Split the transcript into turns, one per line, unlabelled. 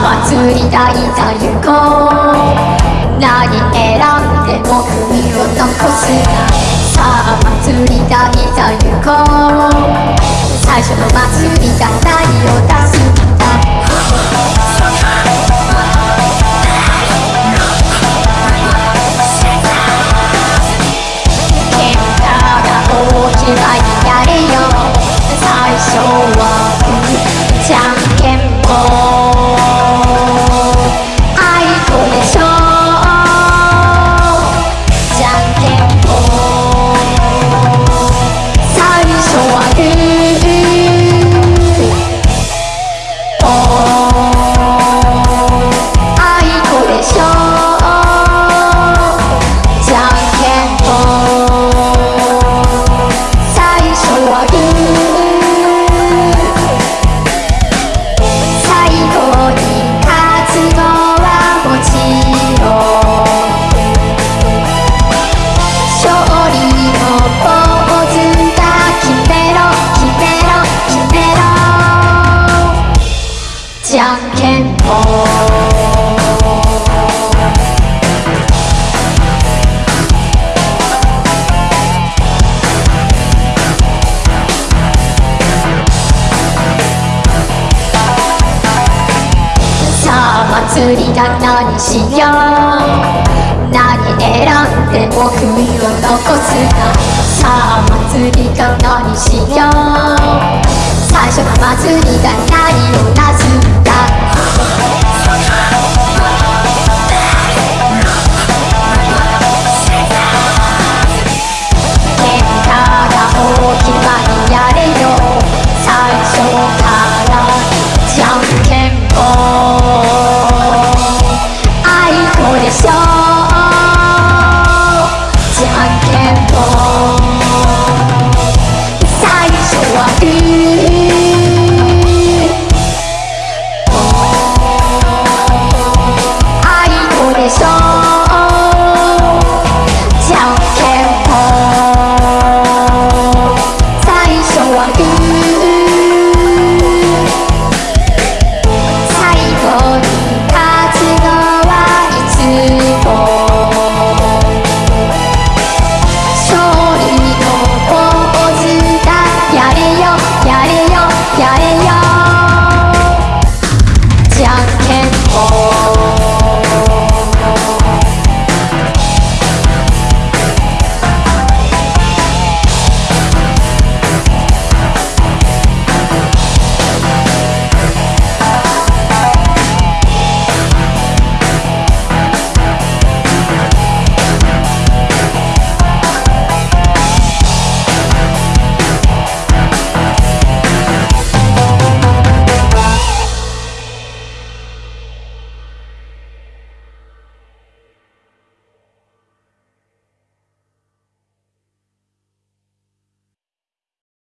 祭りだいざ行こ。う何選んでも国を残すな。さあ祭りだいざ行こ。うじゃんけんぽんさあ祭りだ何しよう。何選んでも悔いを残すなさあ祭りだ何しよう。最初の祭りだ何をな